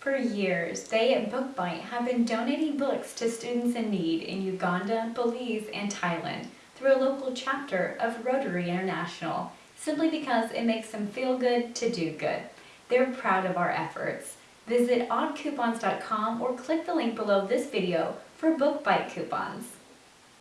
For years, they at BookBite have been donating books to students in need in Uganda, Belize, and Thailand through a local chapter of Rotary International, simply because it makes them feel good to do good. They're proud of our efforts. Visit oddcoupons.com or click the link below this video for BookBite coupons.